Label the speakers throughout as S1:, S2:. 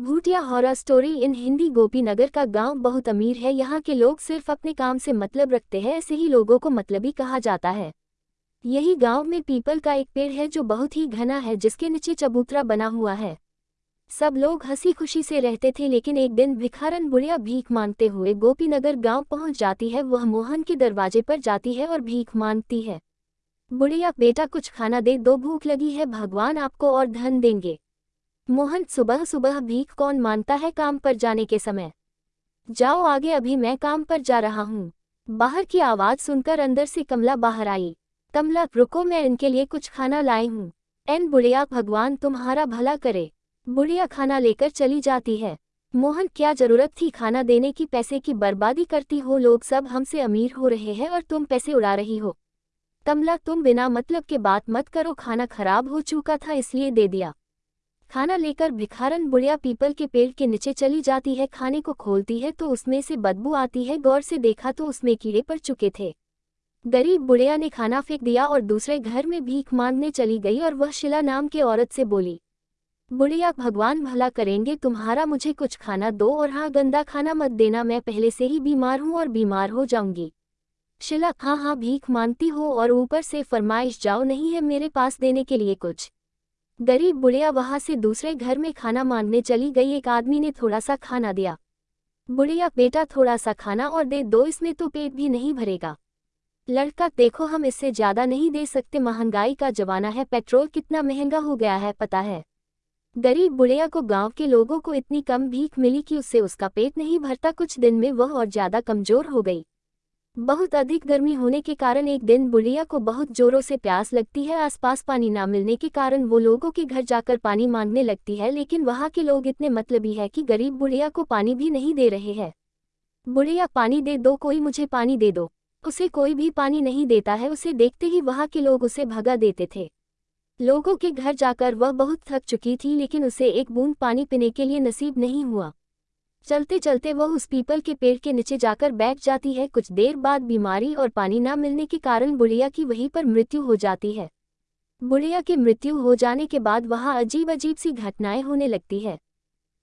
S1: Bhutia horror story in Hindi Gopinagar का गाँव बहुत अमीर है। यहाँ के लोग सिर्फ़ अपने काम से मतलब रखते हैं, ऐसे ही लोगों को मतलबी कहा जाता है। यही गाँव में पीपल का एक पेड़ है जो बहुत ही घना है, जिसके नीचे चबूतरा बना हुआ है। सब लोग हँसी खुशी से रहते थे, लेकिन एक दिन भिखारन बुढ़िया भीख मांगते हुए गोपीनगर गाँव पहुँच जाती है। वह मोहन के दरवाजे पर जाती है और भीख मांगती है। बुढ़िया, बेटा, कुछ खाना दे, दो भूख लगी है, भगवान आपको और धन देंगे। मोहन सुबह सुबह भीख कौन मानता है काम पर जाने के समय? जाओ आगे अभी मैं काम पर जा रहा हूँ। बाहर की आवाज़ सुनकर अंदर से कमला बाहर आई। कमला, रुको मैं इनके लिए कुछ खाना लाई हूँ। एन बुढ़िया, भगवान तुम्हारा भला करे। बुढ़िया खाना लेकर चली जाती है। मोहन, क्या ज़रूरत थी खाना देने की, पैसे की बर्बादी करती हो? लोग सब हमसे अमीर हो रहे हैं और तुम पैसे उड़ा रही हो। कमला, तुम बिना मतलब के बात मत करो, खाना खराब हो चुका था इसलिए दे दिया। खाना लेकर भिखारन बुढ़िया पीपल के पेड़ के नीचे चली जाती है, खाने को खोलती है तो उसमें से बदबू आती है, गौर से देखा तो उसमें कीड़े पड़ चुके थे। गरीब बुढ़िया ने खाना फेंक दिया और दूसरे घर में भीख मांगने चली गई और वह शिला नाम के औरत से बोली, बुढ़िया, भगवान भला करेंगे, तुम्हारा मुझे कुछ खाना दो और हाँ गंदा खाना मत देना, मैं पहले से ही बीमार हूँ और बीमार हो जाऊँगी। शिला हाँ हाँ भीख मांगती हो और ऊपर से फरमाइश, जाओ, नहीं है मेरे पास देने के लिए कुछ। गरीब बुढ़िया वहाँ से दूसरे घर में खाना मांगने चली गई। एक आदमी ने थोड़ा सा खाना दिया। बुढ़िया, बेटा थोड़ा सा खाना और दे दो, इसमें तो पेट भी नहीं भरेगा। लड़का, देखो, हम इससे ज़्यादा नहीं दे सकते। महँगाई का जमाना है, पेट्रोल कितना महँगा हो गया है, पता है। गरीब बुढ़िया को गाँव के लोगों को इतनी कम भीख मिली कि उससे उसका पेट नहीं भरता। कुछ दिन में वह और ज़्यादा कमज़ोर हो गई। बहुत अधिक गर्मी होने के कारण एक दिन बुढ़िया को बहुत जोरों से प्यास लगती है। आसपास पानी ना मिलने के कारण वो लोगों के घर जाकर पानी मांगने लगती है, लेकिन वहाँ के लोग इतने मतलबी है कि गरीब बुढ़िया को पानी भी नहीं दे रहे हैं। बुढ़िया, पानी दे दो, कोई मुझे पानी दे दो। उसे कोई भी पानी नहीं देता है, उसे देखते ही वहाँ के लोग उसे भगा देते थे। लोगों के घर जाकर वह बहुत थक चुकी थी, लेकिन उसे एक बूंद पानी पीने के लिए नसीब नहीं हुआ। चलते चलते वह उस पीपल के पेड़ के नीचे जाकर बैठ जाती है। कुछ देर बाद बीमारी और पानी न मिलने के कारण बुढ़िया की वहीं पर मृत्यु हो जाती है। बुढ़िया की मृत्यु हो जाने के बाद वहाँ अजीब अजीब सी घटनाएँ होने लगती है।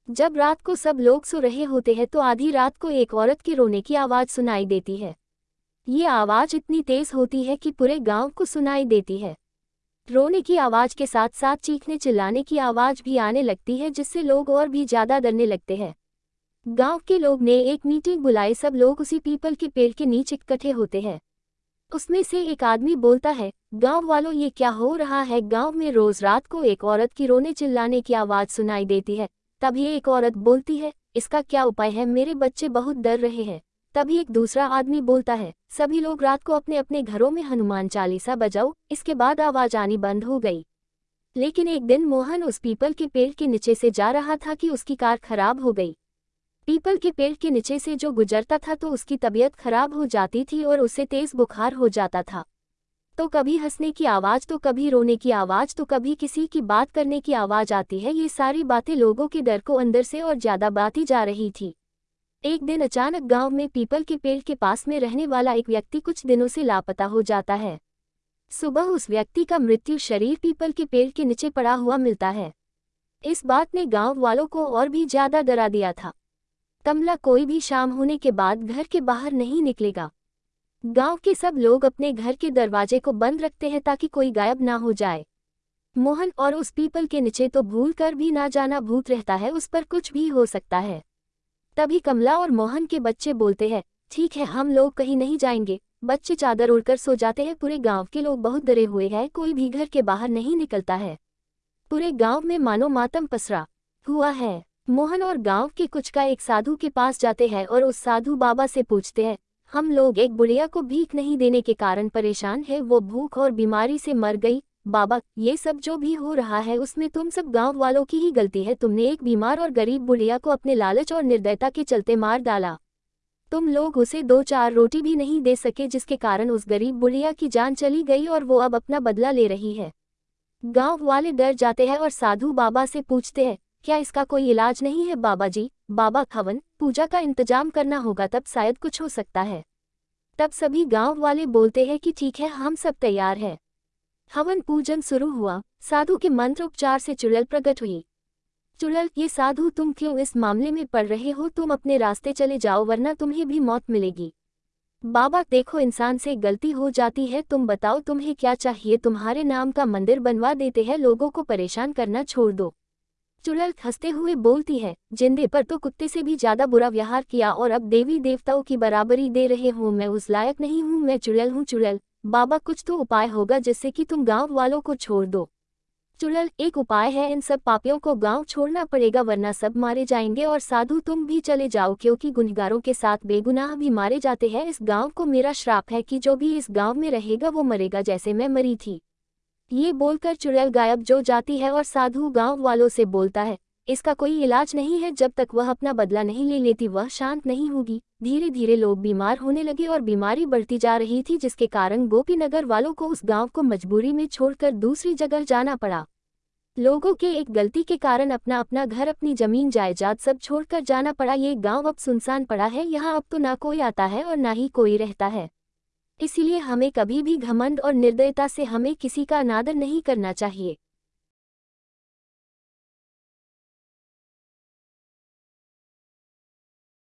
S1: जब रात को सब लोग सो रहे होते हैं तो आधी रात को एक औरत के रोने की आवाज़ सुनाई देती है। ये आवाज़ इतनी तेज होती है कि पूरे गाँव को सुनाई देती है। रोने की आवाज़ के साथ साथ चीखने चिल्लाने की आवाज़ भी आने लगती है जिससे लोग और भी ज़्यादा डरने लगते हैं। गाँव के लोग ने एक मीटिंग बुलाई, सब लोग उसी पीपल के पेड़ के नीचे इकट्ठे होते हैं। उसमें से एक आदमी बोलता है, गाँव वालों, ये क्या हो रहा है? गाँव में रोज रात को एक औरत की रोने चिल्लाने की आवाज़ सुनाई देती है। तभी एक औरत बोलती है, इसका क्या उपाय है? मेरे बच्चे बहुत डर रहे हैं। तभी एक दूसरा आदमी बोलता है, सभी लोग रात को अपने अपने घरों में हनुमान चालीसा बजाओ, इसके बाद आवाज़ आनी बंद हो गई। लेकिन एक दिन मोहन उस पीपल के पेड़ के नीचे से जा रहा था कि उसकी कार खराब हो गई। पीपल के पेड़ के नीचे से जो गुजरता था तो उसकी तबीयत खराब हो जाती थी और उसे तेज बुखार हो जाता था। तो कभी हंसने की आवाज़ तो कभी रोने की आवाज़ तो कभी किसी की बात करने की आवाज़ आती है। ये सारी बातें लोगों के डर को अंदर से और ज़्यादा बाती जा रही थी। एक दिन अचानक गाँव में पीपल के पेड़ के पास में रहने वाला एक व्यक्ति कुछ दिनों से लापता हो जाता है। सुबह उस व्यक्ति का मृत्यु शरीर पीपल के पेड़ के नीचे पड़ा हुआ मिलता है। इस बात ने गाँव वालों को और भी ज़्यादा डरा दिया था। कमला कोई भी शाम होने के बाद घर के बाहर नहीं निकलेगा। गाँव के सब लोग अपने घर के दरवाजे को बंद रखते हैं ताकि कोई गायब ना हो जाए। मोहन और उस पीपल के नीचे तो भूल कर भी ना जाना भूत रहता है, उस पर कुछ भी हो सकता है। तभी कमला और मोहन के बच्चे बोलते हैं, ठीक है, हम लोग कहीं नहीं जाएँगे। बच्चे चादर उड़कर सो जाते हैं। पूरे गाँव के लोग बहुत डरे हुए हैं। कोई भी घर के बाहर नहीं निकलता है। पूरे गाँव में मानो मातम पसरा। हुआ है। मोहन और गाँव के कुछ का एक साधु के पास जाते हैं और उस साधु बाबा से पूछते हैं, हम लोग एक बुढ़िया को भीख नहीं देने के कारण परेशान है, वो भूख और बीमारी से मर गई, बाबा, ये सब जो भी हो रहा है उसमें तुम सब गाँव वालों की ही गलती है, तुमने एक बीमार और गरीब बुढ़िया को अपने लालच और निर्दयता के चलते मार डाला। तुम लोग उसे दो चार रोटी भी नहीं दे सके जिसके कारण उस गरीब बुढ़िया की जान चली गई और वो अब अपना बदला ले रही है। गाँव वाले डर जाते हैं और साधु बाबा से पूछते हैं क्या इसका कोई इलाज नहीं है, बाबा जी? बाबा खवन, पूजा का इंतज़ाम करना होगा, तब शायद कुछ हो सकता है। तब सभी गाँव वाले बोलते हैं कि ठीक है, हम सब तैयार हैं। हवन पूजन शुरू हुआ। साधु के मंत्र उपचार से चुड़ैल प्रकट हुई। चुड़ैल, ये साधु, तुम क्यों इस मामले में पड़ रहे हो? तुम अपने रास्ते चले जाओ, वरना तुम्हें भी मौत मिलेगी। बाबा, देखो, इंसान से गलती हो जाती है, तुम बताओ, तुम्हें क्या चाहिए? तुम्हारे नाम का मंदिर बनवा देते हैं, लोगों को परेशान करना छोड़ दो। चुड़ैल हँसते हुए बोलती है, जिंदे पर तो कुत्ते से भी ज़्यादा बुरा व्यवहार किया और अब देवी देवताओं की बराबरी दे रहे हो, मैं उस लायक नहीं हूँ, मैं चुड़ैल हूँ, चुड़ैल। बाबा, कुछ तो उपाय होगा जिससे कि तुम गाँव वालों को छोड़ दो। चुड़ैल, एक उपाय है, इन सब पापियों को गाँव छोड़ना पड़ेगा, वरना सब मारे जाएँगे और साधु तुम भी चले जाओ, क्योंकि गुनहगारों के साथ बेगुनाह भी मारे जाते हैं। इस गाँव को मेरा श्राप है कि जो भी इस गाँव में रहेगा वो मरेगा, जैसे मैं मरी थी। ये बोलकर चुड़ैल गायब जो जाती है और साधु गाँव वालों से बोलता है, इसका कोई इलाज नहीं है जब तक वह अपना बदला नहीं ले लेती, वह शांत नहीं होगी। धीरे धीरे लोग बीमार होने लगे और बीमारी बढ़ती जा रही थी, जिसके कारण गोपीनगर वालों को उस गाँव को मजबूरी में छोड़कर दूसरी जगह जाना पड़ा। लोगों के एक गलती के कारण अपना अपना घर, अपनी ज़मीन, जायदाद सब छोड़कर जाना पड़ा। ये गाँव अब सुनसान पड़ा है, यहाँ अब तो ना कोई आता है और ना ही कोई रहता है। इसीलिए हमें कभी भी घमंड और निर्दयता से हमें किसी का अनादर नहीं करना चाहिए।